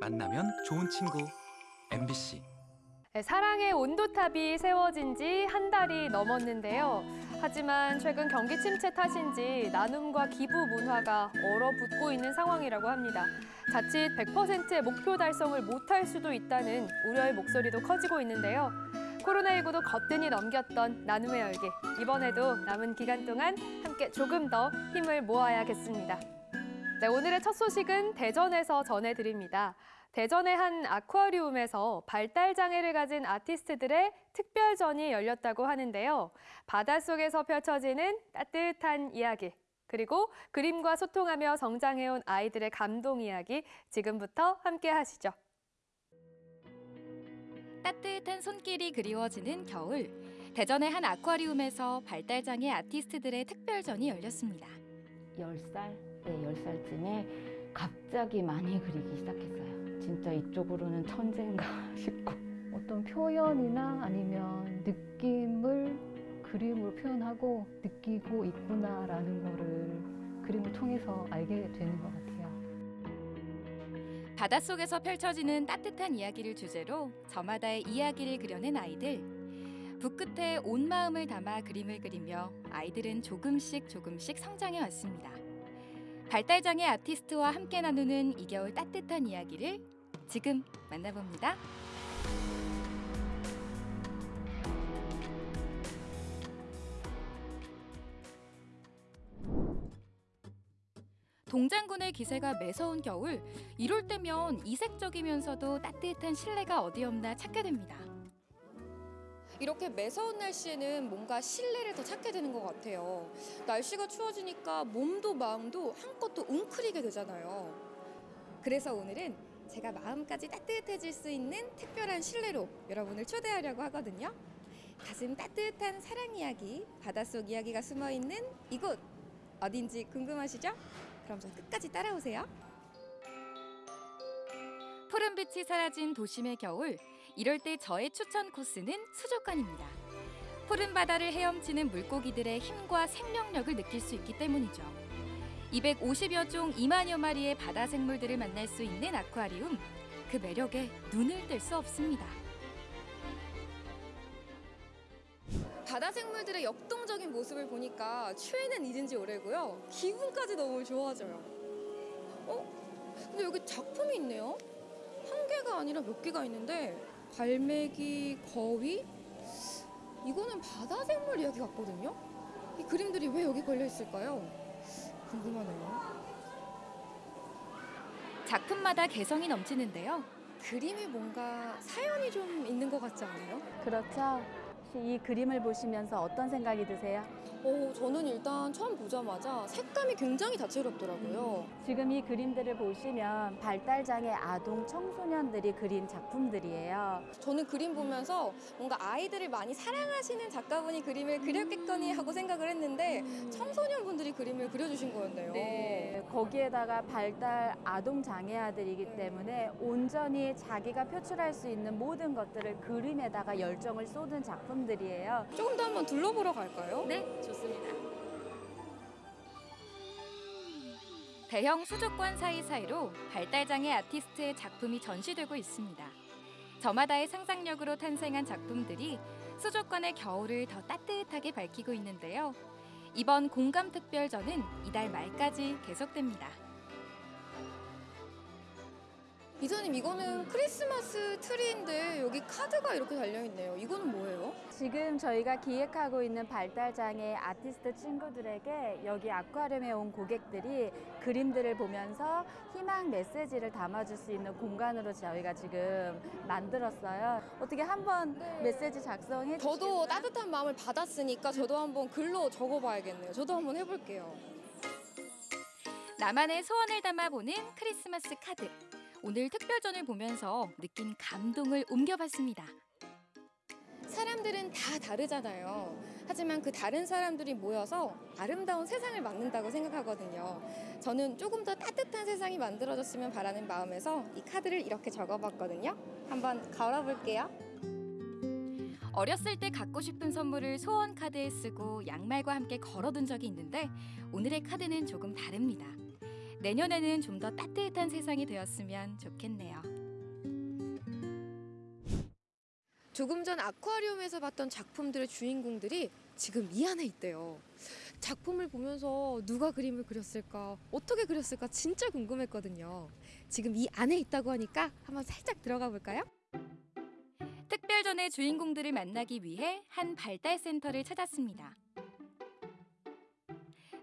만나면 좋은 친구 MBC 네, 사랑의 온도탑이 세워진 지 한 달이 넘었는데요. 하지만 최근 경기 침체 탓인지 나눔과 기부 문화가 얼어붙고 있는 상황이라고 합니다. 자칫 100%의 목표 달성을 못할 수도 있다는 우려의 목소리도 커지고 있는데요. 코로나19도 거뜬히 넘겼던 나눔의 열기. 이번에도 남은 기간 동안 함께 조금 더 힘을 모아야겠습니다. 네, 오늘의 첫 소식은 대전에서 전해드립니다. 대전의 한 아쿠아리움에서 발달 장애를 가진 아티스트들의 특별전이 열렸다고 하는데요. 바닷속에서 펼쳐지는 따뜻한 이야기, 그리고 그림과 소통하며 성장해온 아이들의 감동 이야기 지금부터 함께 하시죠. 따뜻한 손길이 그리워지는 겨울. 대전의 한 아쿠아리움에서 발달장애 아티스트들의 특별전이 열렸습니다. 10살? 네, 10살쯤에 갑자기 많이 그리기 시작했어요. 진짜 이쪽으로는 천재인가 싶고. 어떤 표현이나 아니면 느낌을 그림으로 표현하고 느끼고 있구나라는 거를 그림을 통해서 알게 되는 것 같아요. 바닷속에서 펼쳐지는 따뜻한 이야기를 주제로 저마다의 이야기를 그려낸 아이들. 붓끝에 온 마음을 담아 그림을 그리며 아이들은 조금씩 조금씩 성장해 왔습니다. 발달장애 아티스트와 함께 나누는 이 겨울 따뜻한 이야기를 지금 만나봅니다. 동장군의 기세가 매서운 겨울, 이럴 때면 이색적이면서도 따뜻한 실내가 어디 없나 찾게 됩니다. 이렇게 매서운 날씨에는 뭔가 실내를 더 찾게 되는 것 같아요. 날씨가 추워지니까 몸도 마음도 한껏 또 웅크리게 되잖아요. 그래서 오늘은 제가 마음까지 따뜻해질 수 있는 특별한 실내로 여러분을 초대하려고 하거든요. 가슴 따뜻한 사랑 이야기, 바닷속 이야기가 숨어 있는 이곳 어딘지 궁금하시죠? 그럼 저 끝까지 따라오세요. 푸른빛이 사라진 도심의 겨울, 이럴 때 저의 추천 코스는 수족관입니다. 푸른 바다를 헤엄치는 물고기들의 힘과 생명력을 느낄 수 있기 때문이죠. 250여 종 2만여 마리의 바다 생물들을 만날 수 있는 아쿠아리움, 그 매력에 눈을 뗄 수 없습니다. 바다 생물들의 역동적인 모습을 보니까 취해는 잊은 지 오래고요. 기분까지 너무 좋아져요. 어? 근데 여기 작품이 있네요. 한 개가 아니라 몇 개가 있는데 갈매기, 거위? 이거는 바다 생물 이야기 같거든요. 이 그림들이 왜 여기 걸려 있을까요? 궁금하네요. 작품마다 개성이 넘치는데요. 그림에 뭔가 사연이 좀 있는 것 같지 않아요? 그렇죠? 혹시 이 그림을 보시면서 어떤 생각이 드세요? 어, 저는 일단 처음 보자마자 색감이 굉장히 다채롭더라고요. 지금 이 그림들을 보시면 발달장애 아동 청소년들이 그린 작품들이에요. 저는 그림 보면서 뭔가 아이들을 많이 사랑하시는 작가분이 그림을 그렸겠거니 하고 생각을 했는데 청소년분들이 그림을 그려주신 거였네요. 네, 거기에다가 발달 아동 장애아들이기 때문에 온전히 자기가 표출할 수 있는 모든 것들을 그림에다가 열정을 쏟은 작품들이에요. 조금 더 한번 둘러보러 갈까요? 네, 좋습니다. 대형 수족관 사이사이로 발달장애 아티스트의 작품이 전시되고 있습니다. 저마다의 상상력으로 탄생한 작품들이 수족관의 겨울을 더 따뜻하게 밝히고 있는데요. 이번 공감 특별전은 이달 말까지 계속됩니다. 이사님 이거는 크리스마스 트리인데 여기 카드가 이렇게 달려있네요. 이거는 뭐예요? 지금 저희가 기획하고 있는 발달장애 아티스트 친구들에게 여기 아쿠아리움에 온 고객들이 그림들을 보면서 희망 메시지를 담아줄 수 있는 공간으로 저희가 지금 만들었어요. 어떻게 한번 네. 메시지 작성해 저도 주시겠어요? 따뜻한 마음을 받았으니까 저도 한번 글로 적어봐야겠네요. 저도 한번 해볼게요. 나만의 소원을 담아보는 크리스마스 카드. 오늘 특별전을 보면서 느낀 감동을 옮겨봤습니다. 사람들은 다 다르잖아요. 하지만 그 다른 사람들이 모여서 아름다운 세상을 만든다고 생각하거든요. 저는 조금 더 따뜻한 세상이 만들어졌으면 바라는 마음에서 이 카드를 이렇게 적어봤거든요. 한번 걸어볼게요. 어렸을 때 갖고 싶은 선물을 소원 카드에 쓰고 양말과 함께 걸어둔 적이 있는데 오늘의 카드는 조금 다릅니다. 내년에는 좀 더 따뜻한 세상이 되었으면 좋겠네요. 조금 전 아쿠아리움에서 봤던 작품들의 주인공들이 지금 이 안에 있대요. 작품을 보면서 누가 그림을 그렸을까, 어떻게 그렸을까 진짜 궁금했거든요. 지금 이 안에 있다고 하니까 한번 살짝 들어가 볼까요? 특별전의 주인공들을 만나기 위해 한 발달 센터를 찾았습니다.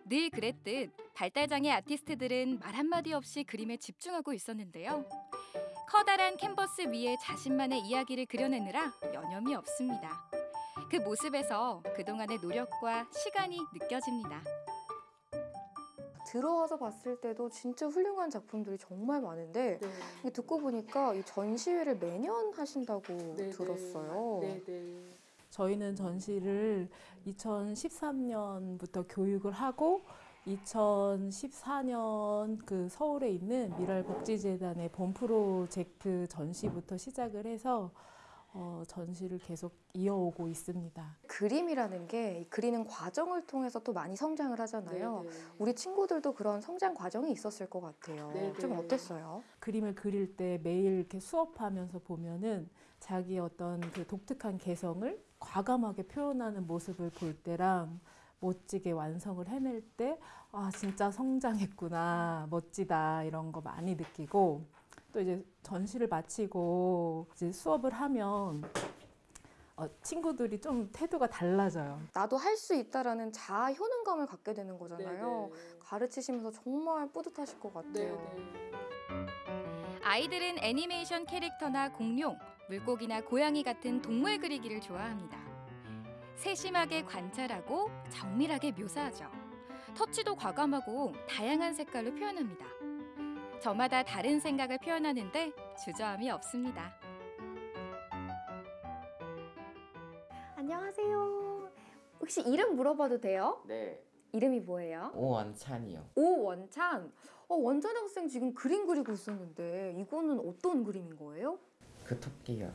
늘 그랬듯 발달장애 아티스트들은 말 한마디 없이 그림에 집중하고 있었는데요. 커다란 캔버스 위에 자신만의 이야기를 그려내느라 여념이 없습니다. 그 모습에서 그동안의 노력과 시간이 느껴집니다. 들어와서 봤을 때도 진짜 훌륭한 작품들이 정말 많은데 이게 듣고 보니까 이 전시회를 매년 하신다고 들었어요. 저희는 전시를 2013년부터 교육을 하고 2014년 그 서울에 있는 미랄복지재단의 본 프로젝트 전시부터 시작을 해서 어, 전시를 계속 이어오고 있습니다. 그림이라는 게이 그리는 과정을 통해서 또 많이 성장을 하잖아요. 우리 친구들도 그런 성장 과정이 있었을 것 같아요. 좀 어땠어요? 그림을 그릴 때 매일 이렇게 수업하면서 보면은 자기 어떤 그 독특한 개성을 과감하게 표현하는 모습을 볼 때랑 멋지게 완성을 해낼 때, 아, 진짜 성장했구나, 멋지다, 이런 거 많이 느끼고, 또 이제 전시를 마치고 이제 수업을 하면, 어, 친구들이 좀 태도가 달라져요. 나도 할 수 있다라는 자아 효능감을 갖게 되는 거잖아요. 가르치시면서 정말 뿌듯하실 것 같아요. 아이들은 애니메이션 캐릭터나 공룡, 물고기나 고양이 같은 동물 그리기를 좋아합니다. 세심하게 관찰하고 정밀하게 묘사하죠. 터치도 과감하고 다양한 색깔로 표현합니다. 저마다 다른 생각을 표현하는데 주저함이 없습니다. 안녕하세요. 혹시 이름 물어봐도 돼요? 네, 이름이 뭐예요? 오원찬이요. 오원찬. 어, 원찬 학생 지금 그림 그리고 있었는데 이거는 어떤 그림인 거예요? 그 토끼요.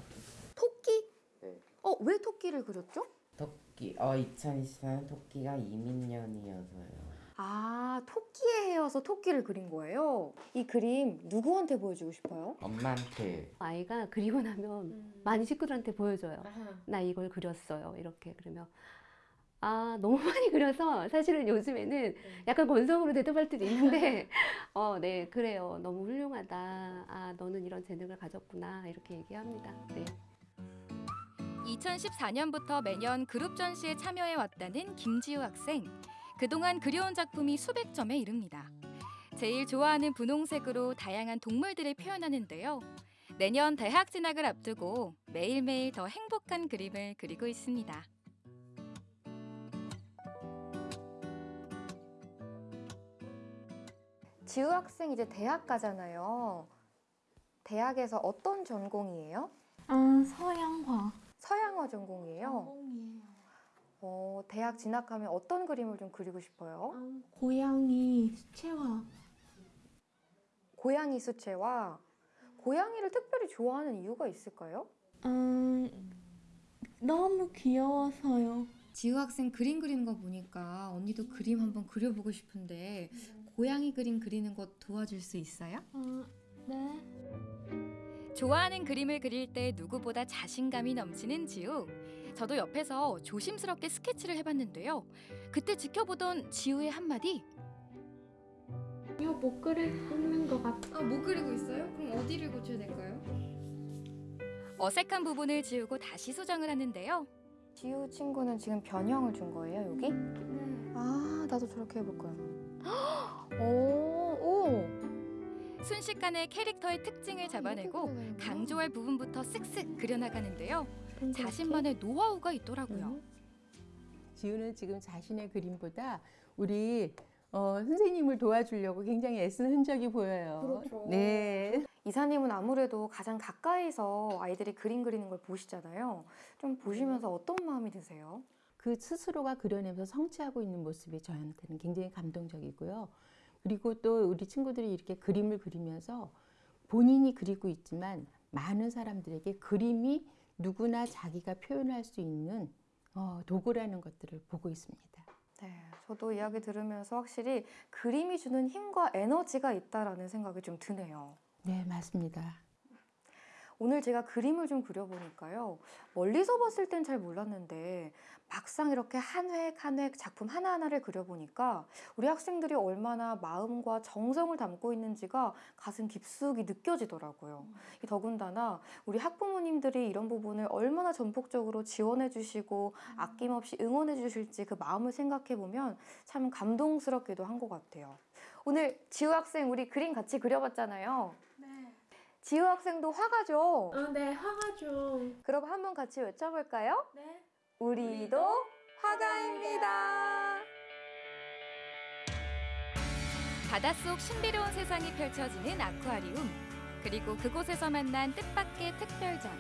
토끼? 네. 어, 왜 토끼를 그렸죠? 토끼. 어, 2024년 토끼가 이민년이어서요. 아, 토끼에 헤어서 토끼를 그린 거예요. 이 그림 누구한테 보여주고 싶어요? 엄마한테 아이가 그리고 나면 많이 친구들한테 보여줘요. 나 이걸 그렸어요. 이렇게 그러면 아 너무 많이 그려서 사실은 요즘에는 약간 건성으로 대답할 때도 있는데 어 네 그래요. 너무 훌륭하다. 아 너는 이런 재능을 가졌구나 이렇게 얘기합니다. 네. 2014년부터 매년 그룹 전시에 참여해 왔다는 김지우 학생. 그동안 그려온 작품이 수백 점에 이릅니다. 제일 좋아하는 분홍색으로 다양한 동물들을 표현하는데요. 내년 대학 진학을 앞두고 매일매일 더 행복한 그림을 그리고 있습니다. 지우 학생 이제 대학 가잖아요. 대학에서 어떤 전공이에요? 아, 서양화. 서양화 전공이에요. 어, 대학 진학하면 어떤 그림을 좀 그리고 싶어요? 아, 고양이 수채화. 고양이 수채화. 고양이를 특별히 좋아하는 이유가 있을까요? 음, 너무 귀여워서요. 지우 학생 그림 그리는 거 보니까 언니도 그림 한번 그려보고 싶은데 고양이 그림 그리는 거 도와줄 수 있어요? 아, 네. 좋아하는 그림을 그릴 때 누구보다 자신감이 넘치는 지우. 저도 옆에서 조심스럽게 스케치를 해봤는데요. 그때 지켜보던 지우의 한마디. 이거 못 그리는 것 같아. 아, 못 그리고 있어요? 그럼 어디를 고쳐야 될까요? 어색한 부분을 지우고 다시 수정을 하는데요. 지우 친구는 지금 변형을 준 거예요, 여기? 네. 아, 나도 저렇게 해볼 거야. 오, 오. 순식간에 캐릭터의 특징을 잡아내고 강조할 부분부터 쓱쓱 그려나가는데요. 자신만의 노하우가 있더라고요. 지우는 지금 자신의 그림보다 우리 어, 선생님을 도와주려고 굉장히 애쓴 흔적이 보여요. 네. 이사님은 아무래도 가장 가까이서 아이들이 그림 그리는 걸 보시잖아요. 좀 보시면서 어떤 마음이 드세요? 그 스스로가 그려내면서 성취하고 있는 모습이 저한테는 굉장히 감동적이고요. 그리고 또 우리 친구들이 이렇게 그림을 그리면서 본인이 그리고 있지만 많은 사람들에게 그림이 누구나 자기가 표현할 수 있는 어, 도구라는 것들을 보고 있습니다. 네, 저도 이야기 들으면서 확실히 그림이 주는 힘과 에너지가 있다라는 생각이 좀 드네요. 네, 맞습니다. 오늘 제가 그림을 좀 그려보니까요. 멀리서 봤을 땐 잘 몰랐는데 막상 이렇게 한 획 한 획 작품 하나하나를 그려보니까 우리 학생들이 얼마나 마음과 정성을 담고 있는지가 가슴 깊숙이 느껴지더라고요. 이 더군다나 우리 학부모님들이 이런 부분을 얼마나 전폭적으로 지원해 주시고 아낌없이 응원해 주실지 그 마음을 생각해 보면 참 감동스럽기도 한 것 같아요. 오늘 지우 학생 우리 그림 같이 그려봤잖아요. 네. 지우 학생도 화가 죠? 어, 네, 화가 죠. 그럼 한번 같이 외쳐볼까요? 네. 우리도 화가입니다. 바닷속 신비로운 세상이 펼쳐지는 아쿠아리움 그리고 그곳에서 만난 뜻밖의 특별전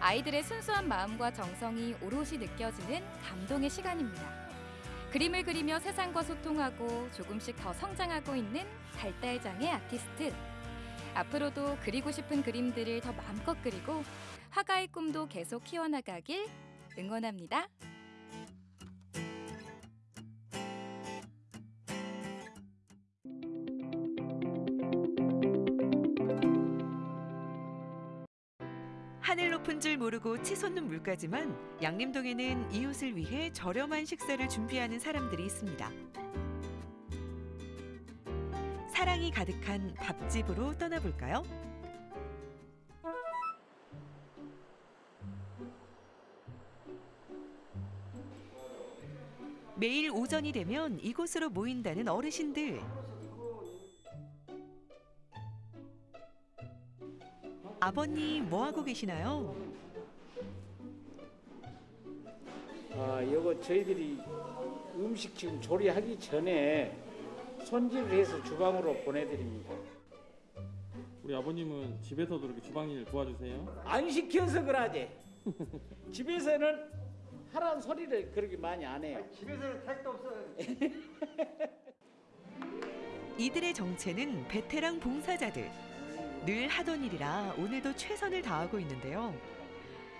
아이들의 순수한 마음과 정성이 오롯이 느껴지는 감동의 시간입니다. 그림을 그리며 세상과 소통하고 조금씩 더 성장하고 있는 발달장애 아티스트 앞으로도 그리고 싶은 그림들을 더 마음껏 그리고 화가의 꿈도 계속 키워나가길 응원합니다. 하늘 높은 줄 모르고 치솟는 물가지만 양림동에는 이웃을 위해 저렴한 식사를 준비하는 사람들이 있습니다. 사랑이 가득한 밥집으로 떠나볼까요? 매일 오전이 되면 이곳으로 모인다는 어르신들. 아버님 뭐 하고 계시나요? 아, 이거 저희들이 음식 지금 조리하기 전에 손질을 해서 주방으로 보내드립니다. 우리 아버님은 집에서도 이렇게 주방 일 도와주세요? 안 시켜서 그러지. 집에서는 하라는 소리를 그렇게 많이 안 해요. 집에서는 택도 없어요. 이들의 정체는 베테랑 봉사자들. 늘 하던 일이라 오늘도 최선을 다하고 있는데요.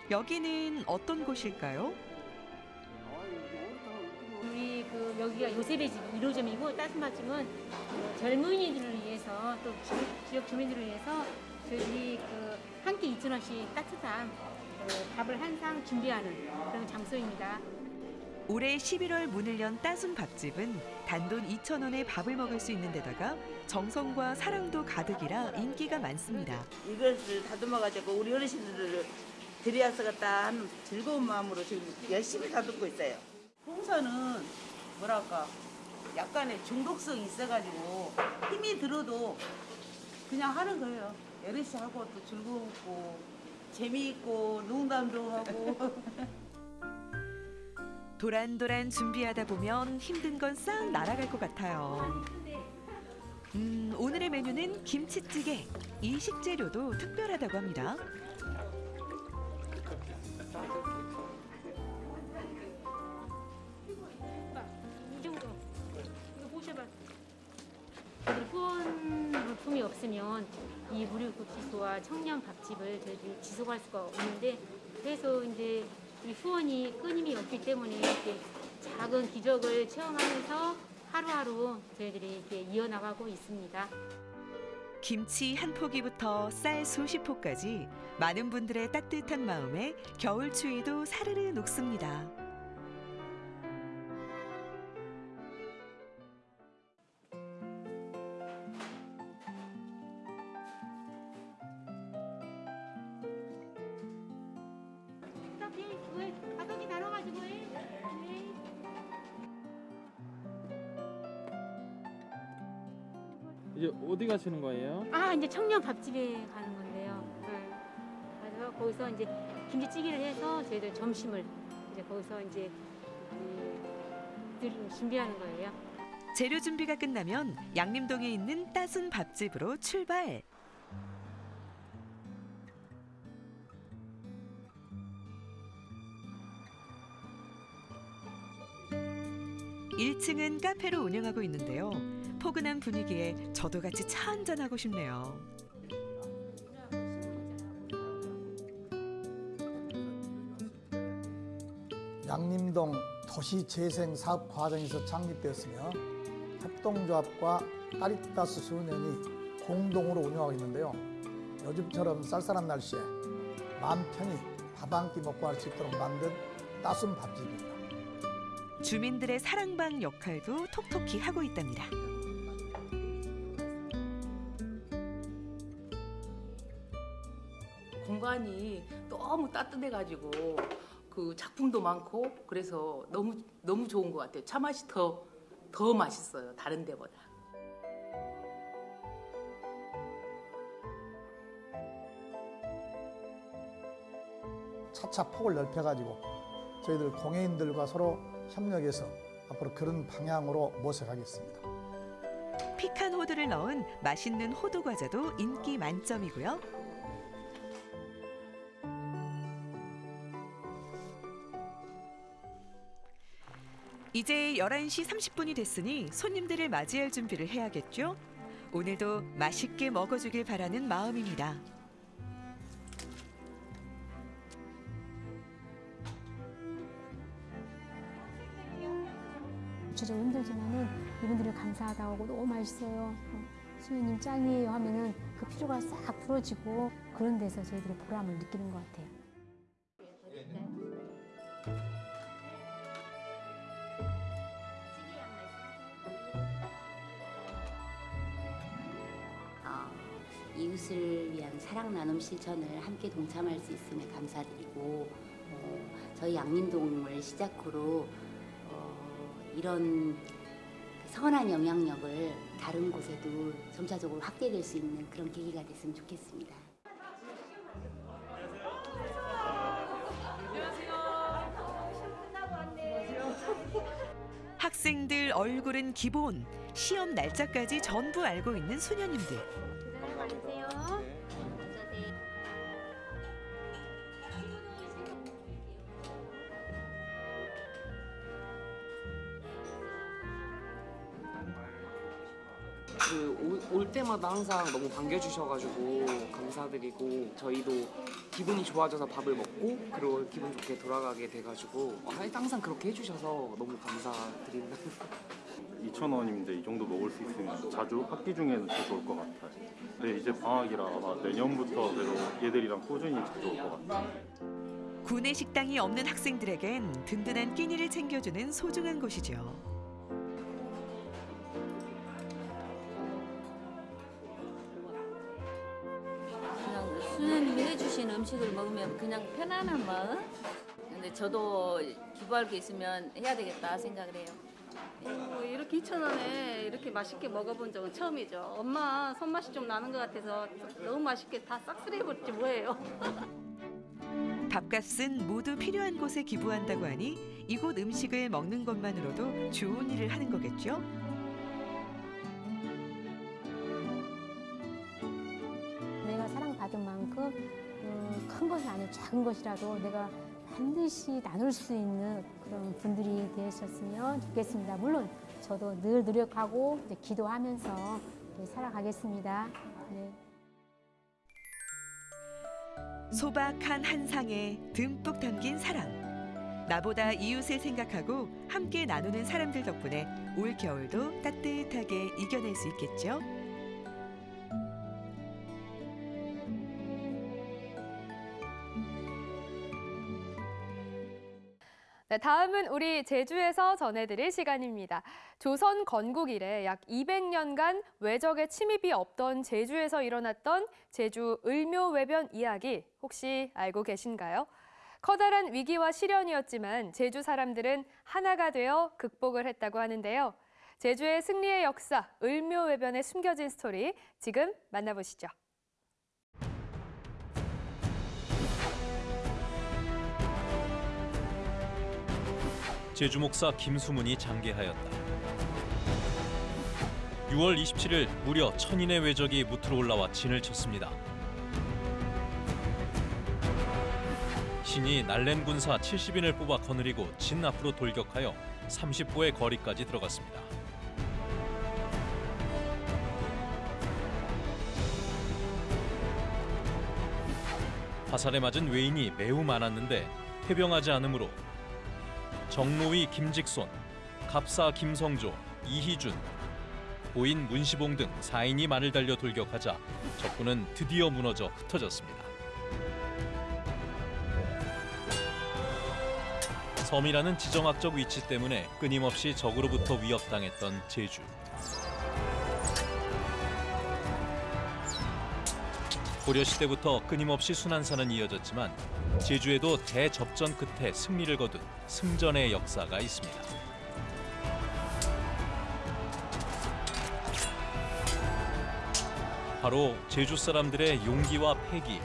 여기는 어떤 곳일까요? 여기가 요셉의 집 1호점이고 따스맛집은 그 젊은이들을 위해서 또 지- 지역 주민들을 위해서 저희들이 그한 끼 2천 원씩 따뜻한 그 밥을 한 상 준비하는 그런 장소입니다. 올해 11월 문을 연 따순 밥집은 단돈 2,000원에 밥을 먹을 수 있는 데다가 정성과 사랑도 가득이라 인기가 많습니다. 이것을 다듬어가지고 우리 어르신들을 들여서겠다 하는 즐거운 마음으로 지금 열심히 다듬고 있어요. 홍사는 뭐랄까 약간의 중독성이 있어가지고 힘이 들어도 그냥 하는 거예요. 여럿이 하고 또 즐겁고 재미있고 농담도 하고 도란도란 준비하다 보면 힘든 건 싹 날아갈 것 같아요. 음, 오늘의 메뉴는 김치찌개. 이 식재료도 특별하다고 합니다. 물품이 없으면 이 무료급식소와 청년 밥집을 저희들이 지속할 수가 없는데 그래서 이제 이 후원이 끊임이 없기 때문에 이렇게 작은 기적을 체험하면서 하루하루 저희들이 이렇게 이어나가고 있습니다. 김치 한 포기부터 쌀 수십 포까지 많은 분들의 따뜻한 마음에 겨울 추위도 사르르 녹습니다. 가시는 거예요? 아 이제 청년 밥집에 가는 건데요. 네. 그래서 거기서 이제 김치찌개를 해서 저희들 점심을 이제 거기서 이제 음, 늘 준비하는 거예요. 재료 준비가 끝나면 양림동에 있는 따순 밥집으로 출발. 일층은 카페로 운영하고 있는데요. 포근한 분위기에 저도 같이 차 한잔하고 싶네요. 양림동 도시 재생 사업 과정에서 창립되었으며 협동조합과 까리타스 수년이 공동으로 운영하고 있는데요. 요즘처럼 쌀쌀한 날씨에 마음 편히 밥 한 끼 먹고 할 수 있도록 만든 따순 밥집입니다. 주민들의 사랑방 역할도 톡톡히 하고 있답니다. 공간이 너무 따뜻해가지고 그 작품도 많고 그래서 너무 너무 좋은 것 같아요. 차 맛이 더 더 맛있어요. 다른 데보다. 차차 폭을 넓혀가지고 저희들 공예인들과 서로 협력해서 앞으로 그런 방향으로 모색하겠습니다. 피칸 호두를 넣은 맛있는 호두 과자도 인기 만점이고요. 이제 11시 30분이 됐으니 손님들을 맞이할 준비를 해야겠죠? 오늘도 맛있게 먹어주길 바라는 마음입니다. 주로 힘들지만은 이분들이 감사하다고 너무 맛있어요. 어, 수현님 짱이에요 하면은 그 피로가 싹 풀어지고 그런 데서 저희들이 보람을 느끼는 것 같아요. 나눔 실천을 함께 동참할 수 있음에 감사드리고 어, 저희 양림동을 시작으로 어, 이런 선한 영향력을 다른 곳에도 점차적으로 확대될 수 있는 그런 계기가 됐으면 좋겠습니다. 학생들 얼굴은 기본, 시험 날짜까지 전부 알고 있는 소녀님들. 때마다 항상 너무 반겨주셔가지고 감사드리고 저희도 기분이 좋아져서 밥을 먹고 그리고 기분 좋게 돌아가게 돼가지고 어, 항상 그렇게 해주셔서 너무 감사드립니다. 2,000원인데 이 정도 먹을 수 있으면 자주 학기 중에는 더 좋을 것 같아요. 근데 이제 방학이라 아마 내년부터 그래도 얘들이랑 꾸준히 자주 올 것 같아요. 구내 식당이 없는 학생들에겐 든든한 끼니를 챙겨주는 소중한 곳이죠. 음식을 먹으면 그냥 편안한 마음. 근데 저도 기부할 게 있으면 해야 되겠다 생각을 해요. 뭐 이렇게 2,000원에 이렇게 맛있게 먹어본 적은 처음이죠. 엄마 손맛이 좀 나는 것 같아서 너무 맛있게 다 싹쓸이 해버렸지 뭐예요. 밥값은 모두 필요한 곳에 기부한다고 하니 이곳 음식을 먹는 것만으로도 좋은 일을 하는 거겠죠? 내가 사랑받은 만큼 어, 큰 것이 아니고 작은 것이라도 내가 반드시 나눌 수 있는 그런 분들이 되셨으면 좋겠습니다. 물론 저도 늘 노력하고 기도하면서 네, 살아가겠습니다. 네. 소박한 한 상에 듬뿍 담긴 사랑. 나보다 이웃을 생각하고 함께 나누는 사람들 덕분에 올 겨울도 따뜻하게 이겨낼 수 있겠죠? 네, 다음은 우리 제주에서 전해드릴 시간입니다. 조선 건국 이래 약 200년간 외적의 침입이 없던 제주에서 일어났던 제주 을묘외변 이야기 혹시 알고 계신가요? 커다란 위기와 시련이었지만 제주 사람들은 하나가 되어 극복을 했다고 하는데요. 제주의 승리의 역사, 을묘외변에 숨겨진 스토리 지금 만나보시죠. 제주 목사 김수문이 장계하였다. 6월 27일 무려 천인의 외적이 무트로 올라와 진을 쳤습니다. 신이 날랜 군사 70인을 뽑아 거느리고 진 앞으로 돌격하여 30보의 거리까지 들어갔습니다. 화살에 맞은 외인이 매우 많았는데 해병하지 않으므로 정노위 김직손, 갑사 김성조, 이희준, 고인 문시봉 등 4인이 말을 달려 돌격하자 적군은 드디어 무너져 흩어졌습니다. 섬이라는 지정학적 위치 때문에 끊임없이 적으로부터 위협당했던 제주. 고려시대부터 끊임없이 순환사는 이어졌지만 제주에도 대접전 끝에 승리를 거둔 승전의 역사가 있습니다. 바로 제주 사람들의 용기와 패기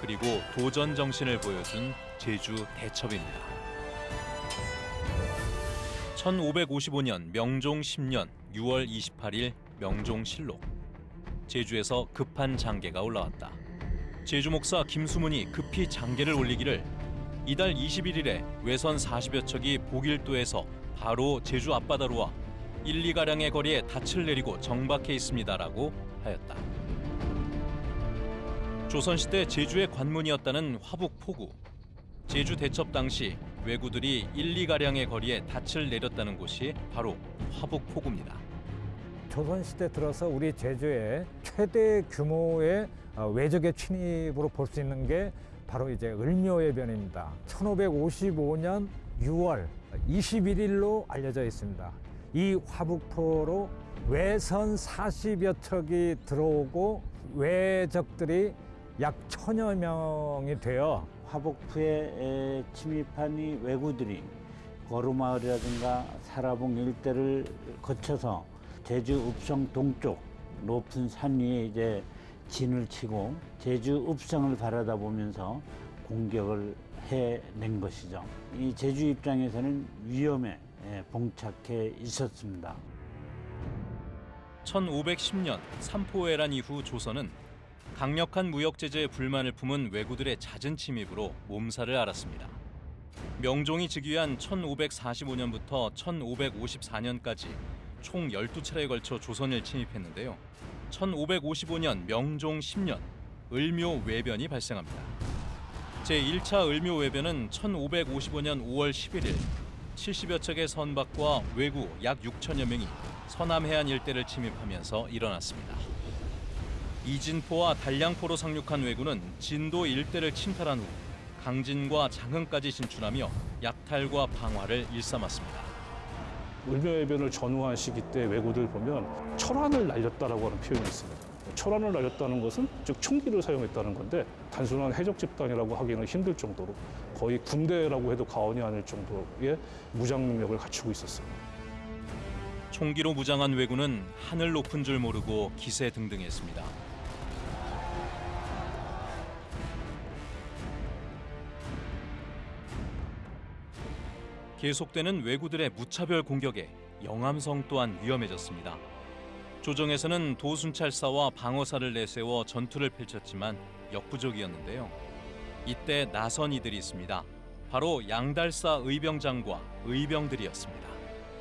그리고 도전 정신을 보여준 제주 대첩입니다. 1555년 명종 10년 6월 28일 명종실록 제주에서 급한 장계가 올라왔다. 제주 목사 김수문이 급히 장계를 올리기를 이달 21일에 외선 40여 척이 보길도에서 바로 제주 앞바다로 와 1, 2가량의 거리에 닻을 내리고 정박해 있습니다라고 하였다. 조선시대 제주의 관문이었다는 화북포구. 제주 대첩 당시 왜구들이 1, 2가량의 거리에 닻을 내렸다는 곳이 바로 화북포구입니다. 조선시대 들어서 우리 제주에 최대 규모의 어, 외적의 침입으로 볼 수 있는 게 바로 이제 을묘해변입니다. 1555년 6월 21일로 알려져 있습니다. 이 화북포로 외선 40여 척이 들어오고 외적들이 약 천여 명이 되어 화북부에 침입한 이 왜구들이 거루마을이라든가 사라봉 일대를 거쳐서 제주 읍성 동쪽 높은 산 위에 이제 진을 치고 제주 읍성을 바라다 보면서 공격을 해낸 것이죠. 이 제주 입장에서는 위험에 예, 봉착해 있었습니다. 1510년 삼포해란 이후 조선은 강력한 무역 제재에 불만을 품은 왜구들의 잦은 침입으로 몸살을 앓았습니다. 명종이 즉위한 1545년부터 1554년까지 총 12차례에 걸쳐 조선을 침입했는데요. 1555년 명종 10년 을묘 외변이 발생합니다. 제1차 을묘 외변은 1555년 5월 11일 70여 척의 선박과 왜구 약 6천여 명이 서남 해안 일대를 침입하면서 일어났습니다. 이진포와 단량포로 상륙한 왜구는 진도 일대를 침탈한 후 강진과 장흥까지 진출하며 약탈과 방화를 일삼았습니다. 을묘해변을 전후한 시기 때 왜구들 보면 철환을 날렸다라고 하는 표현이 있습니다. 철환을 날렸다는 것은 즉 총기를 사용했다는 건데 단순한 해적 집단이라고 하기는 힘들 정도로 거의 군대라고 해도 과언이 아닐 정도의 무장 능력을 갖추고 있었습니다. 총기로 무장한 왜구는 하늘 높은 줄 모르고 기세 등등했습니다. 계속되는 왜구들의 무차별 공격에 영암성 또한 위험해졌습니다. 조정에서는 도순찰사와 방어사를 내세워 전투를 펼쳤지만 역부족이었는데요. 이때 나선 이들이 있습니다. 바로 양달사 의병장과 의병들이었습니다.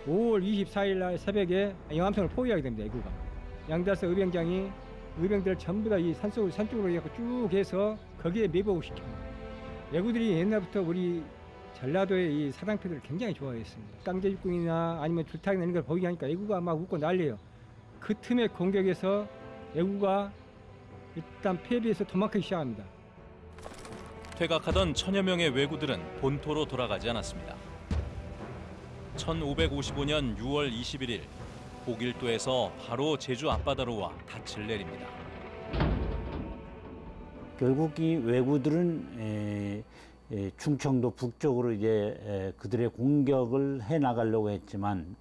5월 24일 날 새벽에 영암성을 포위하게 됩니다. 애구가 양달사 의병장이 의병들을 전부 다 이 산속 산쪽으로 쭉 해서 거기에 매복을 시킵니다. 애구들이 옛날부터 우리 전라도의 이 사당패들을 굉장히 좋아했습니다. 깡제육궁이나 아니면 줄타기 내는 걸 보이니까 애구가 막 웃고 난리예요. 그 틈에 공격해서 애구가 일단 패배해서 도망가기 시작합니다. 퇴각하던 천여 명의 왜구들은 본토로 돌아가지 않았습니다. 1555년 6월 21일 보길도에서 바로 제주 앞바다로 와 닻을 내립니다. 결국 이 왜구들은 충청도 북쪽으로 이제 에, 그들의 공격을 해 나가려고 했지만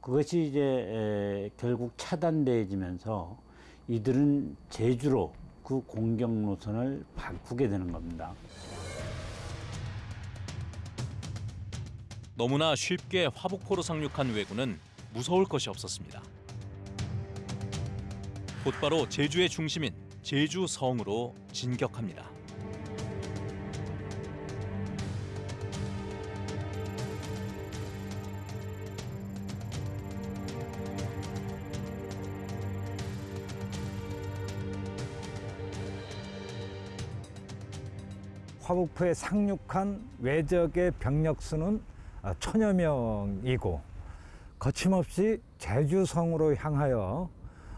그것이 이제 에, 결국 차단되어지면서 이들은 제주로 그 공격 노선을 바꾸게 되는 겁니다. 너무나 쉽게 화북포로 상륙한 왜구는 무서울 것이 없었습니다. 곧바로 제주의 중심인 제주성으로 진격합니다. 화북포에 상륙한 외적의 병력 수는 아, 천여 명이고 거침없이 제주성으로 향하여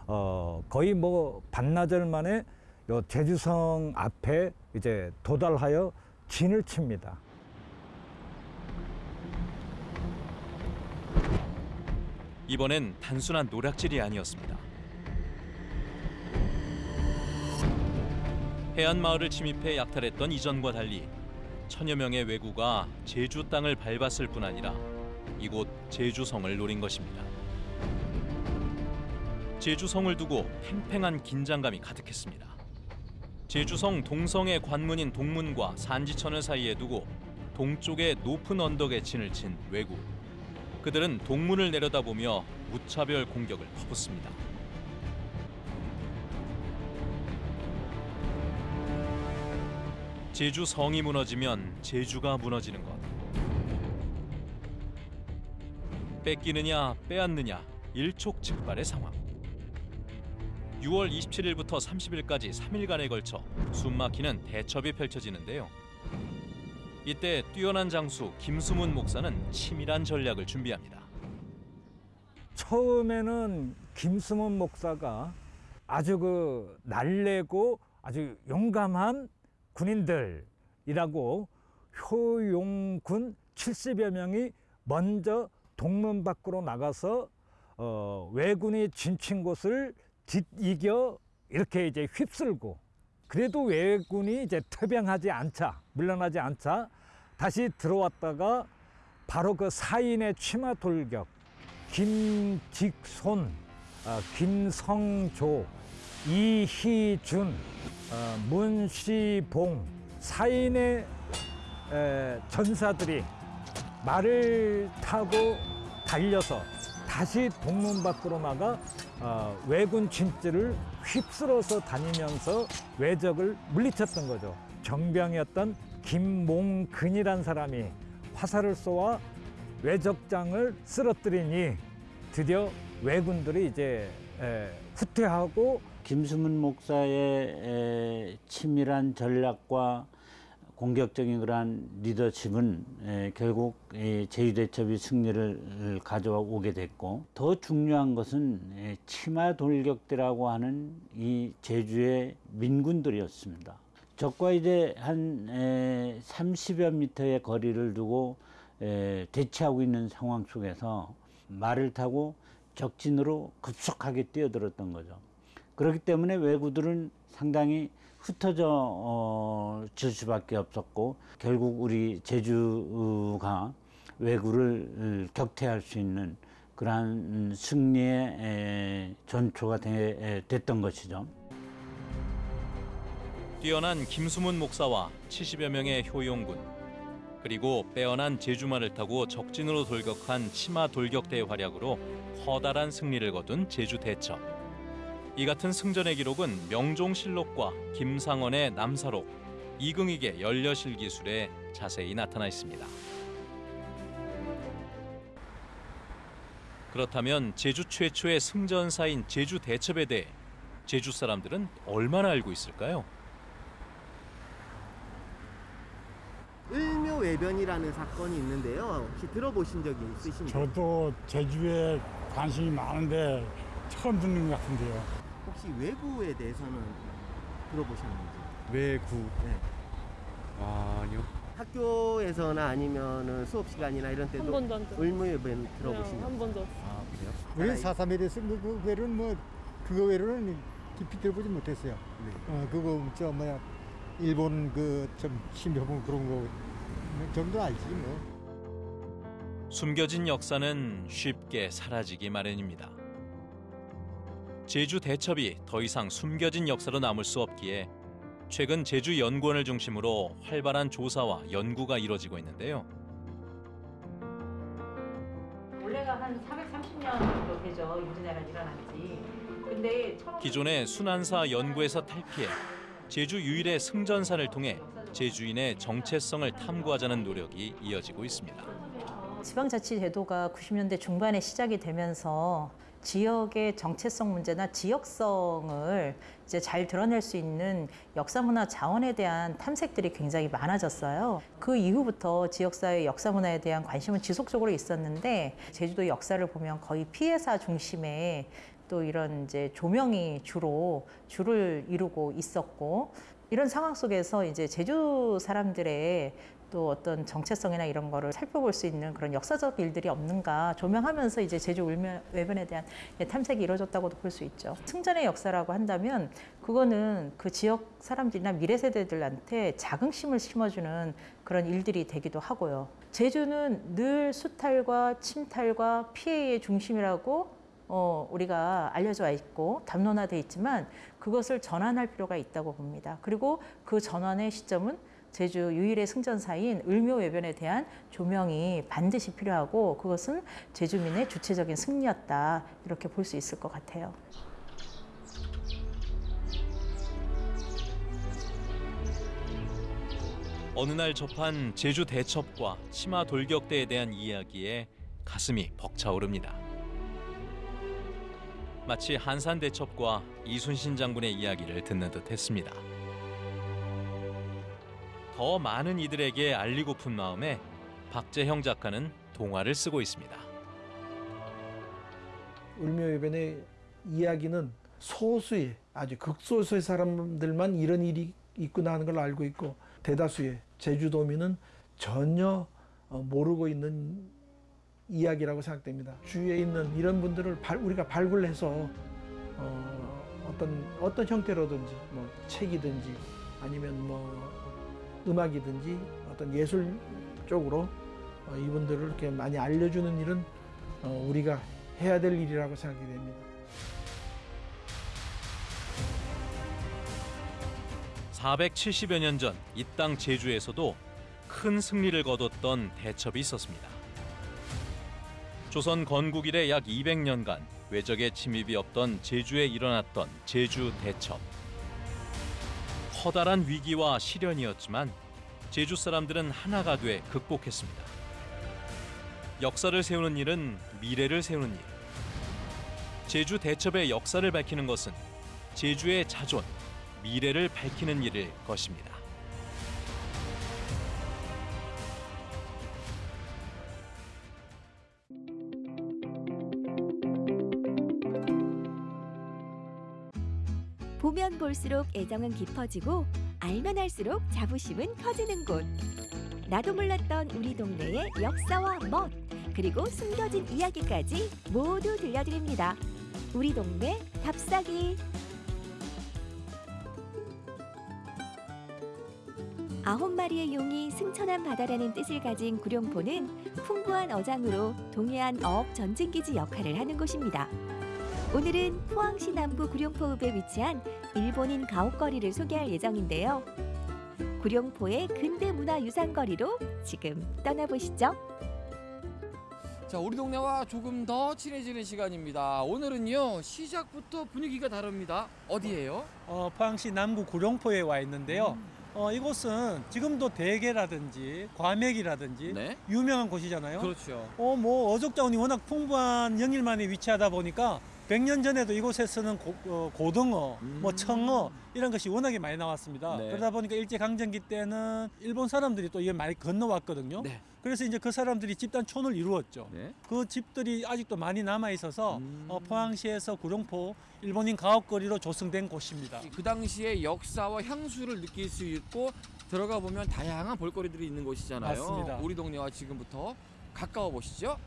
어, 거의 뭐 반나절 만에 요 제주성 앞에 이제 도달하여 진을 칩니다. 이번엔 단순한 노략질이 아니었습니다. 해안 마을을 침입해 약탈했던 이전과 달리 천여 명의 왜구가 제주 땅을 밟았을 뿐 아니라 이곳 제주성을 노린 것입니다. 제주성을 두고 팽팽한 긴장감이 가득했습니다. 제주성 동성의 관문인 동문과 산지천을 사이에 두고 동쪽의 높은 언덕에 진을 친 왜구. 그들은 동문을 내려다보며 무차별 공격을 퍼붓습니다. 제주 성이 무너지면 제주가 무너지는 것. 뺏기느냐 빼앗느냐 일촉즉발의 상황. 6월 27일부터 30일까지 3일간에 걸쳐 숨막히는 대첩이 펼쳐지는데요. 이때 뛰어난 장수 김수문 목사는 치밀한 전략을 준비합니다. 처음에는 김수문 목사가 아주 그 날래고 아주 용감한 군인들이라고 효용군 70여 명이 먼저 동문 밖으로 나가서 어, 왜군이 진친 곳을 뒤이겨 이렇게 이제 휩쓸고 그래도 왜군이 이제 퇴병하지 않자 물러나지 않자 다시 들어왔다가 바로 그 사인의 치마 돌격 김직손, 어, 김성조, 이희준, 어, 문시봉 사인의 에, 전사들이 말을 타고 달려서 다시 동문 밖으로 나가 어, 왜군 진지를 휩쓸어서 다니면서 왜적을 물리쳤던 거죠. 정병이었던 김몽근이란 사람이 화살을 쏘아 왜적장을 쓰러뜨리니 드디어 왜군들이 이제 에, 후퇴하고 김수문 목사의 에, 치밀한 전략과 공격적인 그러한 리더십은 에, 결국 에, 제주대첩이 승리를 가져오게 됐고 더 중요한 것은 에, 치마 돌격대라고 하는 이 제주의 민군들이었습니다. 적과 이제 한 에, 30여 미터의 거리를 두고 에, 대치하고 있는 상황 속에서 말을 타고 적진으로 급속하게 뛰어들었던 거죠. 그렇기 때문에 왜구들은 상당히 흩어져 어, 질 수밖에 없었고 결국 우리 제주가 왜구를 격퇴할 수 있는 그러한 승리의 에, 전초가 됐던 것이죠. 뛰어난 김수문 목사와 70여 명의 효용군 그리고 빼어난 제주말을 타고 적진으로 돌격한 치마 돌격대의 활약으로 커다란 승리를 거둔 제주 대첩. 이 같은 승전의 기록은 명종실록과 김상원의 남사록, 이긍익의 연려실 기술에 자세히 나타나 있습니다. 그렇다면 제주 최초의 승전사인 제주 대첩에 대해 제주 사람들은 얼마나 알고 있을까요? 을묘외변이라는 사건이 있는데요. 혹시 들어보신 적이 있으신가요? 저도 제주에 관심이 많은데 처음 듣는 것 같은데요. 혹시 외구에 대해서는 들어보셨는지? 외구. 네. 아, 아니요. 학교에서나 아니면은 수업 시간이나 이런 때도 한 번도 안 들어봤어요. 을묘외변 들어보신 적? 한 번도. 아 그래요? 우리 사삼에 대해서 그, 그 외로는 뭐 그거 외로는 깊이 들어보지 못했어요. 네. 어 그거 저 뭐야 일본 그좀 신병 그런 거 정도 알지 뭐. 숨겨진 역사는 쉽게 사라지기 마련입니다. 제주 대첩이 더 이상 숨겨진 역사로 남을 수 없기에 최근 제주 연구원을 중심으로 활발한 조사와 연구가 이뤄지고 있는데요. 원래가 한 430년 정도 되죠. 임진왜란 일어난 지. 근데 기존의 순환사 연구에서 탈피해 제주 유일의 승전사를 통해 제주인의 정체성을 탐구하자는 노력이 이어지고 있습니다. 지방자치 제도가 90년대 중반에 시작이 되면서 지역의 정체성 문제나 지역성을 이제 잘 드러낼 수 있는 역사문화 자원에 대한 탐색들이 굉장히 많아졌어요. 그 이후부터 지역사회 역사문화에 대한 관심은 지속적으로 있었는데 제주도 역사를 보면 거의 피해사 중심의 또 이런 이제 조명이 주로 주를 이루고 있었고 이런 상황 속에서 이제 제주 사람들의 또 어떤 정체성이나 이런 거를 살펴볼 수 있는 그런 역사적 일들이 없는가 조명하면서 이제 제주 울면 외변에 대한 탐색이 이루어졌다고도 볼 수 있죠. 승전의 역사라고 한다면 그거는 그 지역 사람들이나 미래 세대들한테 자긍심을 심어주는 그런 일들이 되기도 하고요. 제주는 늘 수탈과 침탈과 피해의 중심이라고 어, 우리가 알려져 있고 담론화돼 있지만 그것을 전환할 필요가 있다고 봅니다. 그리고 그 전환의 시점은 제주 유일의 승전사인 을묘외변에 대한 조명이 반드시 필요하고 그것은 제주민의 주체적인 승리였다 이렇게 볼 수 있을 것 같아요. 어느 날 접한 제주 대첩과 치마 돌격대에 대한 이야기에 가슴이 벅차오릅니다. 마치 한산 대첩과 이순신 장군의 이야기를 듣는 듯 했습니다. 더 많은 이들에게 알리고픈 마음에 박재형 작가는 동화를 쓰고 있습니다. 울묘해변의 이야기는 소수의 아주 극소수의 사람들만 이런 일이 있구나 하는 걸 알고 있고 대다수의 제주도민은 전혀 어, 모르고 있는 이야기라고 생각됩니다. 주위에 있는 이런 분들을 발, 우리가 발굴해서 어, 어떤 어떤 형태로든지 뭐 책이든지 아니면 뭐 음악이든지 어떤 예술 쪽으로 어, 이분들을 이렇게 많이 알려주는 일은 어, 우리가 해야 될 일이라고 생각이 됩니다. 470여 년 전 이 땅 제주에서도 큰 승리를 거뒀던 대첩이 있었습니다. 조선 건국 이래 약 200년간 외적의 침입이 없던 제주에 일어났던 제주 대첩. 커다란 위기와 시련이었지만 제주 사람들은 하나가 돼 극복했습니다. 역사를 세우는 일은 미래를 세우는 일. 제주 대첩의 역사를 밝히는 것은 제주의 자존, 미래를 밝히는 일일 것입니다. 볼수록 애정은 깊어지고 알면 할수록 자부심은 커지는 곳. 나도 몰랐던 우리 동네의 역사와 멋 그리고 숨겨진 이야기까지 모두 들려드립니다. 우리 동네 답사기. 아홉 마리의 용이 승천한 바다라는 뜻을 가진 구룡포는 풍부한 어장으로 동해안 어업 전쟁기지 역할을 하는 곳입니다. 오늘은 포항시 남부 구룡포읍에 위치한 일본인 가옥거리를 소개할 예정인데요. 구룡포의 근대 문화 유산거리로 지금 떠나보시죠. 자, 우리 동네와 조금 더 친해지는 시간입니다. 오늘은요 시작부터 분위기가 다릅니다. 어디예요? 어, 포항시 남구 구룡포에 와 있는데요. 어, 이곳은 지금도 대게라든지 과메기라든지 유명한 곳이잖아요. 그렇죠. 어, 뭐 어족 자원이 워낙 풍부한 영일만에 위치하다 보니까 100년 전에도 이곳에서는 고, 등어뭐 청어 이런 것이 워낙에 많이 나왔습니다. 네. 그러다 보니까 일제 강점기 때는 일본 사람들이 또 이게 많이 건너왔거든요. 그래서 이제 그 사람들이 집단 촌을 이루었죠. 그 집들이 아직도 많이 남아 있어서 어, 포항시에서 구룡포 일본인 가옥거리로 조성된 곳입니다. 그 당시의 역사와 향수를 느낄 수 있고 들어가 보면 다양한 볼거리들이 있는 곳이잖아요. 맞습니다. 우리 동네와 지금부터 가까워 보시죠.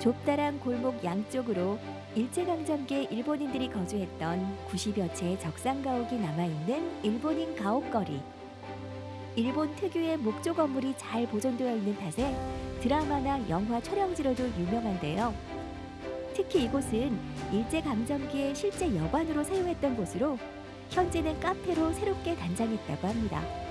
좁다란 골목 양쪽으로 일제강점기에 일본인들이 거주했던 90여 채의 적산가옥이 남아있는 일본인 가옥거리. 일본 특유의 목조 건물이 잘 보존되어 있는 탓에 드라마나 영화 촬영지로도 유명한데요. 특히 이곳은 일제강점기에 실제 여관으로 사용했던 곳으로 현재는 카페로 새롭게 단장했다고 합니다.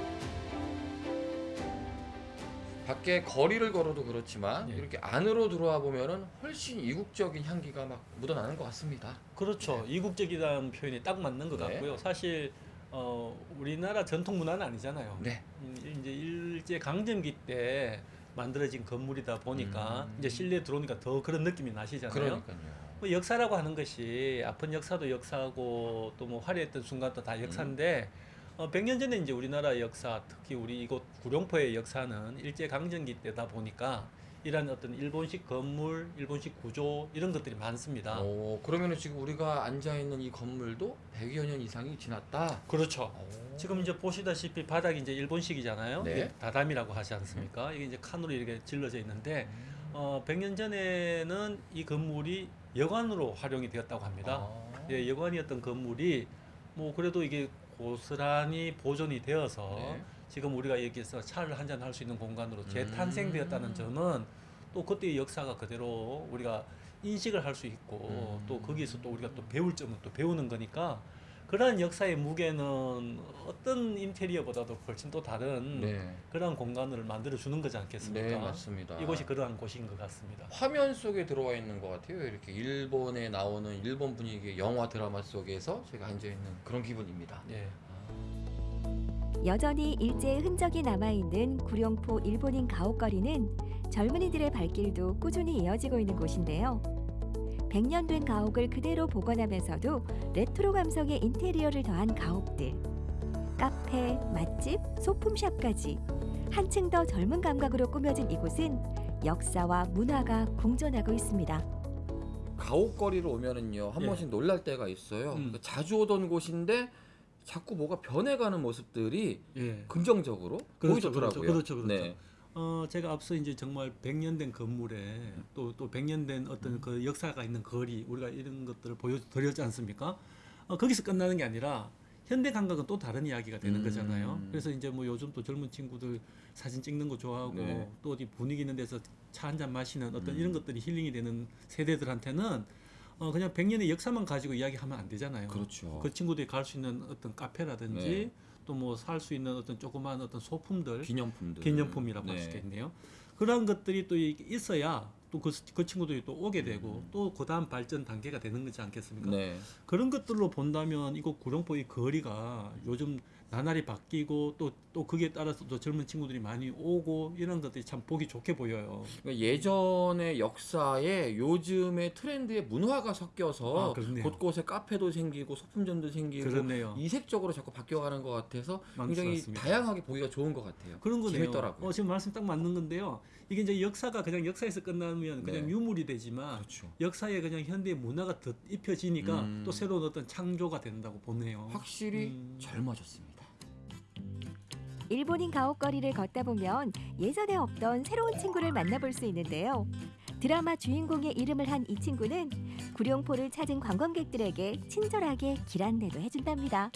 밖에 거리를 걸어도 그렇지만 이렇게 안으로 들어와 보면은 훨씬 이국적인 향기가 막 묻어나는 것 같습니다. 그렇죠. 이국적이라는 표현이 딱 맞는 것 네. 같고요. 사실 어, 우리나라 전통 문화는 아니잖아요. 네. 음, 이제 일제 강점기 때 만들어진 건물이다 보니까 음. 이제 실내 들어오니까 더 그런 느낌이 나시잖아요. 그러니까요. 뭐 역사라고 하는 것이 아픈 역사도 역사고 또 뭐 화려했던 순간도 다 역사인데 어, 100년 전에 이제 우리나라 역사 특히 우리 이곳 구룡포의 역사는 일제 강점기 때다 보니까 이런 어떤 일본식 건물, 일본식 구조 이런 것들이 많습니다. 오, 그러면은 지금 우리가 앉아 있는 이 건물도 100여 년 이상이 지났다. 그렇죠. 지금 이제 보시다시피 바닥이 이제 일본식이잖아요. 네. 다담이라고 하지 않습니까? 이게 이제 칸으로 이렇게 질러져 있는데 어, 100년 전에는 이 건물이 여관으로 활용이 되었다고 합니다. 아. 예, 여관이었던 건물이 뭐 그래도 이게 고스란히 보존이 되어서 네. 지금 우리가 여기서 차를 한잔 할 수 있는 공간으로 재탄생되었다는 점은 또 그때의 역사가 그대로 우리가 인식을 할 수 있고 또 거기서 또 우리가 또 배울 점은 또 배우는 거니까 그러한 역사의 무게는 어떤 인테리어보다도 훨씬 또 다른 네. 그러한 공간을 만들어 주는 거지 않겠습니까? 네, 맞습니다. 이곳이 그러한 곳인 것 같습니다. 화면 속에 들어와 있는 것 같아요. 이렇게 일본에 나오는 일본 분위기의 영화 드라마 속에서 제가 앉아 있는 그런 기분입니다. 예. 여전히 일제의 흔적이 남아있는 구룡포 일본인 가옥거리는 젊은이들의 발길도 꾸준히 이어지고 있는 곳인데요. 100년 된 가옥을 그대로 복원하면서도 레트로 감성의 인테리어를 더한 가옥들. 카페, 맛집, 소품샵까지 한층 더 젊은 감각으로 꾸며진 이곳은 역사와 문화가 공존하고 있습니다. 가옥거리로 오면은요 한 예. 번씩 놀랄 때가 있어요. 음. 그 자주 오던 곳인데 자꾸 뭐가 변해가는 모습들이 예. 긍정적으로 그렇죠, 보이더라고요. 그렇죠, 그렇죠, 그렇죠. 네. 어, 제가 앞서 이제 정말 100년 된 건물에 또, 또 100년 된 어떤 그 역사가 있는 거리, 우리가 이런 것들을 보여드렸지 않습니까? 어, 거기서 끝나는 게 아니라 현대 감각은 또 다른 이야기가 되는 음. 거잖아요. 그래서 이제 뭐 요즘 또 젊은 친구들 사진 찍는 거 좋아하고 네. 또 어디 분위기 있는 데서 차 한 잔 마시는 어떤 음. 이런 것들이 힐링이 되는 세대들한테는 어, 그냥 100년의 역사만 가지고 이야기하면 안 되잖아요. 그렇죠. 그 친구들이 갈 수 있는 어떤 카페라든지 네. 또 뭐 살 수 있는 어떤 조그마한 어떤 소품들 기념품들. 기념품이라고 할 네. 수 있겠네요. 그러한 것들이 또 이- 있어야 또그 그 친구들이 또 오게 되고 또 그 다음 발전 단계가 되는 거지 않겠습니까? 음. 네. 그런 것들로 본다면 이곳 구룡포 이 거리가 요즘 나날이 바뀌고 또또 거기에 따라서 또 젊은 친구들이 많이 오고 이런 것들이 참 보기 좋게 보여요. 그러니까 예전의 역사에 요즘의 트렌드의 문화가 섞여서 아. 곳곳에 카페도 생기고 소품점도 생기고 그렇네요. 이색적으로 자꾸 바뀌어가는 것 같아서 굉장히 맞습니다. 다양하게 보기가 좋은 것 같아요. 그런 거네요. 재밌더라고요. 어, 지금 말씀 딱 맞는 건데요. 이게 이제 역사가 그냥 역사에서 끝나면 그냥 네. 유물이 되지만 역사에 그냥 현대의 문화가 더 입혀지니까 음. 또 새로운 어떤 창조가 된다고 보네요. 확실히 음. 젊어졌습니다. 일본인 가옥거리를 걷다 보면 예전에 없던 새로운 친구를 만나볼 수 있는데요. 드라마 주인공의 이름을 한 이 친구는 구룡포를 찾은 관광객들에게 친절하게 길 안내도 해준답니다.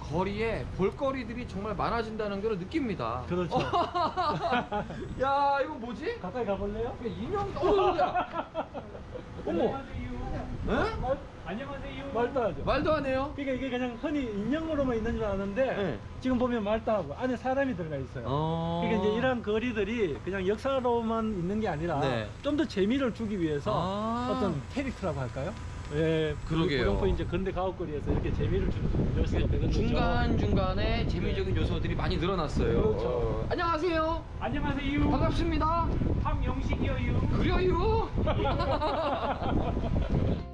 거리에 볼거리들이 정말 많아진다는 걸 느낍니다. 그렇죠. 야 이거 뭐지? 가까이 가볼래요? 인형 어, 야. 어머. 네? 안녕하세요. 말도 하죠. 말도 안 해요. 그러니까 이게 그냥 흔히 인형으로만 있는 줄 아는데 지금 보면 말도 하고 안에 사람이 들어가 있어요. 어. 그러니까 이제 이런 거리들이 그냥 역사로만 있는 게 아니라 네. 좀더 재미를 주기 위해서 아. 어떤 캐릭터라고 할까요? 예, 그러게요. 구룡포 이제 근대 가옥거리에서 이렇게 재미를 주는 요소가 되는 거죠. 중간 중간에 재미적인 요소들이 많이 늘어났어요. 그렇죠. 어. 안녕하세요. 안녕하세요. 반갑습니다. 황영식이요. 그래요.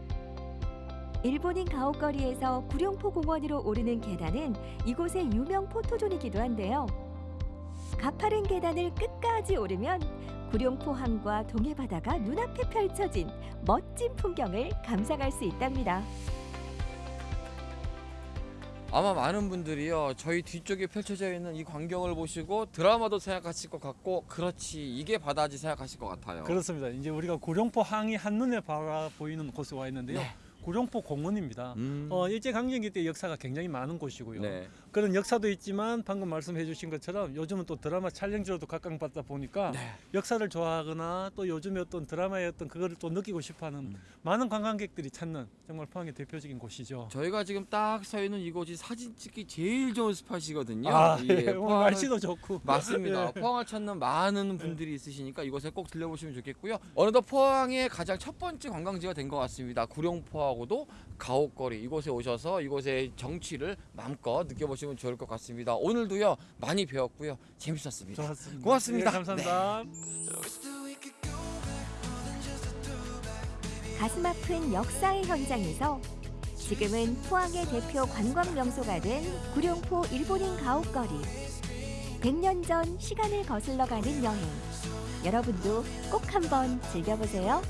일본인 가옥거리에서 구룡포 공원으로 오르는 계단은 이곳의 유명 포토존이기도 한데요. 가파른 계단을 끝까지 오르면 구룡포항과 동해바다가 눈앞에 펼쳐진 멋진 풍경을 감상할 수 있답니다. 아마 많은 분들이요 저희 뒤쪽에 펼쳐져 있는 이 광경을 보시고 드라마도 생각하실 것 같고 그렇지 이게 바다지 생각하실 것 같아요. 그렇습니다. 이제 우리가 구룡포 항이 한눈에 바라 보이는 곳에 와 있는데요. 네. 구룡포 공원입니다. 음. 어, 일제 강점기 때 역사가 굉장히 많은 곳이고요. 네. 그런 역사도 있지만 방금 말씀해 주신 것처럼 요즘은 또 드라마 촬영지로도 각광받다 보니까 네. 역사를 좋아하거나 또 요즘에 어떤 드라마의 어떤 그거를 또 느끼고 싶어하는 음. 많은 관광객들이 찾는 정말 포항의 대표적인 곳이죠. 저희가 지금 딱 서 있는 이곳이 사진 찍기 제일 좋은 스팟이거든요. 아, 예, 예, 포항을- 날씨도 좋고. 맞습니다. 예. 포항을 찾는 많은 분들이 있으시니까 이곳에 꼭 들려보시면 좋겠고요. 어느덧 포항의 가장 첫 번째 관광지가 된 것 같습니다. 구룡포하고 생각하고도 가옥거리 이곳에 오셔서 이곳의 정취를 마음껏 느껴보시면 좋을 것 같습니다. 오늘도요 많이 배웠고요 재밌었습니다. 좋았습니다. 고맙습니다. 예, 감사합니다. 가슴 아픈 역사의 현장에서 지금은 포항의 대표 관광 명소가 된 구룡포 일본인 가옥거리. 100년 전 시간을 거슬러 가는 여행. 여러분도 꼭 한번 즐겨보세요.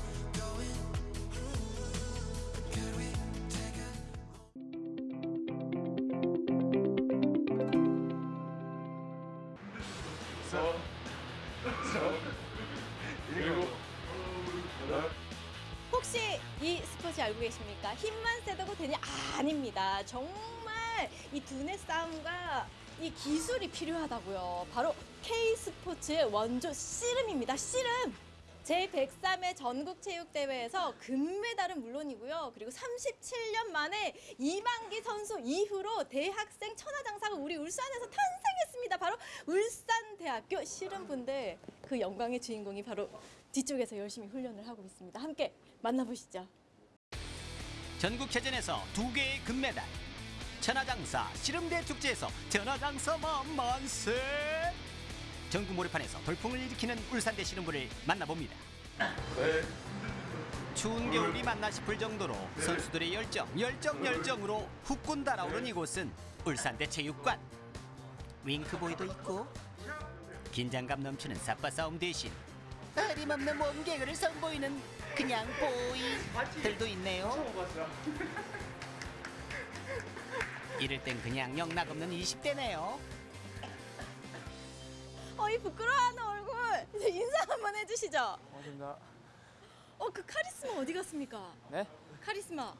계십니까? 힘만 세다고 되냐? 아닙니다. 정말 이 두뇌 싸움과 이 기술이 필요하다고요. 바로 K 스포츠의 원조 씨름입니다. 씨름. 제103회 전국체육대회에서 금메달은 물론이고요. 그리고 37년 만에 이만기 선수 이후로 대학생 천하장사가 우리 울산에서 탄생했습니다. 바로 울산대학교 씨름분들 그 영광의 주인공이 바로 뒤쪽에서 열심히 훈련을 하고 있습니다. 함께 만나보시죠. 전국체전에서 두 개의 금메달. 천하장사 씨름대 축제에서 천하장사 만만세. 전국 모래판에서 돌풍을 일으키는 울산대 씨름부를 만나봅니다. 추운 겨울이 맞나 싶을 정도로 선수들의 열정 열정 열정으로 후끈 달아오른 이곳은 울산대 체육관. 윙크보이도 있고 긴장감 넘치는 삿바 싸움 대신 어림없는 몸개그를 선보이는 그냥 보이들도 있네요. 이럴 땐 그냥 영락 없는 20대네요. 어, 이 부끄러워하는 얼굴 이제 인사 한번 해주시죠. 고맙습니다. 어, 그 카리스마 어디 갔습니까? 네? 카리스마.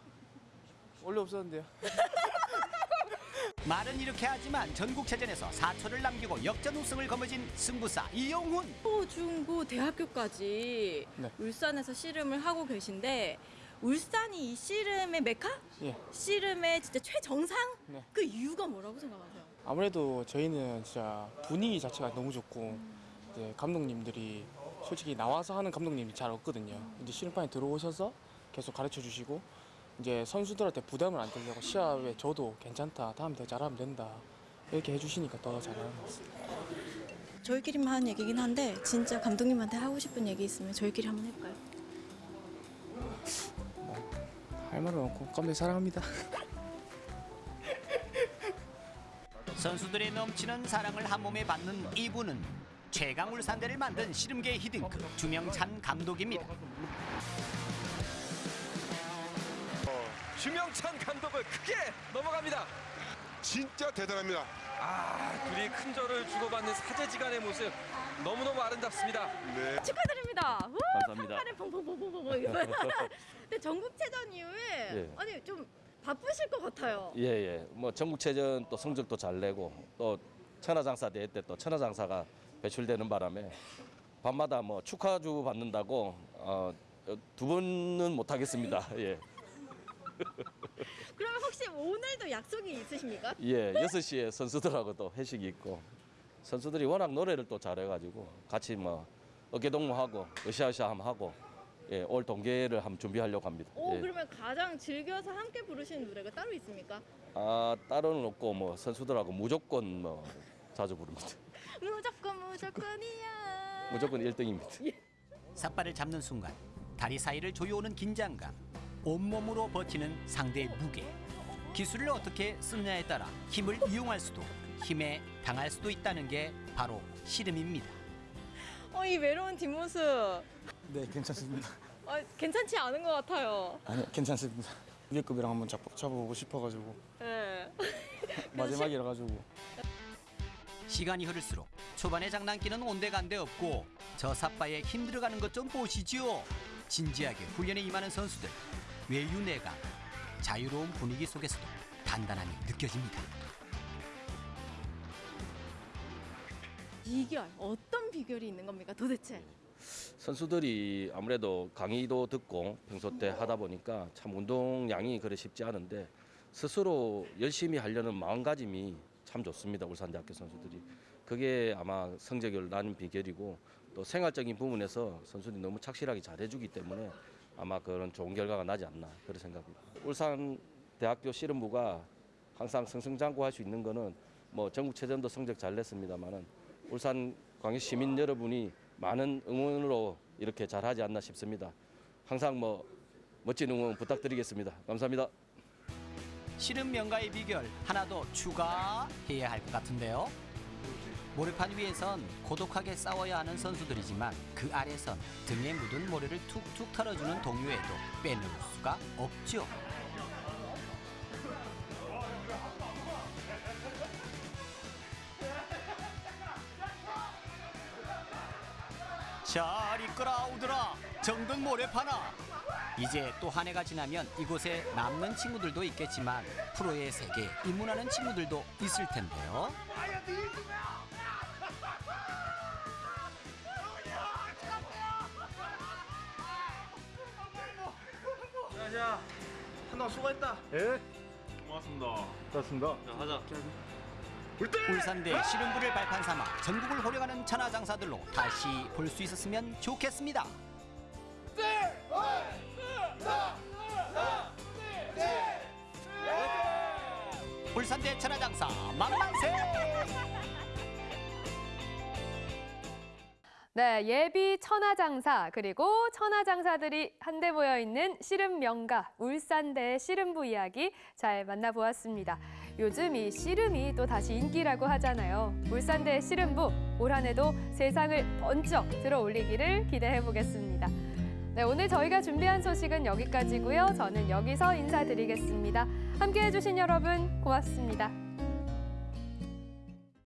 원래 없었는데요. 말은 이렇게 하지만 전국체전에서 4초를 남기고 역전 우승을 거머쥔 승부사 이용훈. 초, 중, 고, 대학교까지 네. 울산에서 씨름을 하고 계신데 울산이 이 씨름의 메카? 예. 씨름의 진짜 최정상? 네. 그 이유가 뭐라고 생각하세요? 아무래도 저희는 진짜 분위기 자체가 너무 좋고 이제 감독님들이 솔직히 나와서 하는 감독님이 잘 없거든요. 이제 씨름판에 들어오셔서 계속 가르쳐 주시고 이제 선수들한테 부담을 안 들려고 시합에 저도 괜찮다. 다음 더 잘하면 된다. 이렇게 해주시니까 더 잘하는 것 같습니다. 저희끼리만 하는 얘기긴 한데 진짜 감독님한테 하고 싶은 얘기 있으면 저희끼리 한번 해볼까요? 할 말은 없고 감독님 사랑합니다. 선수들의 넘치는 사랑을 한 몸에 받는 이분은 최강 울산대를 만든 씨름계 히딩크 주명찬 감독입니다. 주명찬 감독을 크게 넘어갑니다. 진짜 대단합니다. 아, 둘이 큰 절을 주고받는 사제지간의 모습 너무너무 아름답습니다. 네. 축하드립니다. 우! 감사합니다. 펑펑펑펑펑 근데 전국체전 이후에 예. 아니 좀 바쁘실 것 같아요. 예, 예. 뭐 전국체전 또 성적도 잘 내고 또 천하장사 대회 때 또 천하장사가 배출되는 바람에 밤마다 뭐 축하주 받는다고 어, 두 번은 못 하겠습니다. 예. 그러면 혹시 오늘도 약속이 있으십니까? 예, 6시에 선수들하고도 회식이 있고 선수들이 워낙 노래를 또 잘해가지고 같이 뭐 어깨동무하고 으쌰으쌰 함 하고 예, 올 동계를 한번 준비하려고 합니다. 오 예. 그러면 가장 즐겨서 함께 부르시는 노래가 따로 있습니까? 아 따로는 없고 뭐 선수들하고 무조건 뭐 자주 부릅니다. 무조건 무조건이야. 무조건 1등입니다. 삿발을 잡는 순간 다리 사이를 조여오는 긴장감 온몸으로 버티는 상대의 무게 기술을 어떻게 쓰느냐에 따라 힘을 이용할 수도 힘에 당할 수도 있다는 게 바로 씨름입니다 어 이 외로운 뒷모습 네, 괜찮습니다. 어, 괜찮지 않은 것 같아요. 아니, 괜찮습니다. 위급이랑 한번 잡, 잡아보고 싶어가지고 네. 마지막이라 가지고 시간이 흐를수록 초반의 장난기는 온데간데 없고 저 삿바에 힘들어가는 것 좀 보시지요 진지하게 훈련에 임하는 선수들 외유내가 자유로운 분위기 속에서도 단단함이 느껴집니다 비결 어떤 비결이 있는 겁니까 도대체? 선수들이 아무래도 강의도 듣고 평소 때 하다 보니까 참 운동량이 그래 쉽지 않은데 스스로 열심히 하려는 마음가짐이 참 좋습니다. 울산대학교 선수들이. 그게 아마 성적을 나는 비결이고 또 생활적인 부분에서 선수들이 너무 착실하게 잘해주기 때문에 아마 그런 좋은 결과가 나지 않나 그런 생각입니다. 울산 대학교 씨름부가 항상 승승장구할 수 있는 거는 뭐 전국체전도 성적 잘 냈습니다만은 울산 광역 시민 여러분이 많은 응원으로 이렇게 잘하지 않나 싶습니다. 항상 뭐 멋진 응원 부탁드리겠습니다. 감사합니다. 씨름 명가의 비결 하나 더 추가해야 할 것 같은데요. 모래판 위에선 고독하게 싸워야 하는 선수들이지만 그 아래선 등에 묻은 모래를 툭툭 털어주는 동료에도 빼놓을 수가 없죠. 잘 이끌어 오더라 정든 모래파나 이제 또 한 해가 지나면 이곳에 남는 친구들도 있겠지만 프로의 세계 입문하는 친구들도 있을 텐데요. 예. 고맙습니다. 고맙습니다. 자, 하자. 울산대 씨름부를 발판 삼아 전국을 호령하는 천하장사들로 다시 볼 수 있었으면 좋겠습니다. 네, 예비 천하장사 그리고 천하장사들이 한데 모여 있는 씨름 명가 울산대 씨름부 이야기 잘 만나보았습니다. 요즘 이 씨름이 또 다시 인기라고 하잖아요. 울산대 씨름부 올 한해도 세상을 번쩍 들어 올리기를 기대해 보겠습니다. 네, 오늘 저희가 준비한 소식은 여기까지고요. 저는 여기서 인사드리겠습니다. 함께해 주신 여러분 고맙습니다.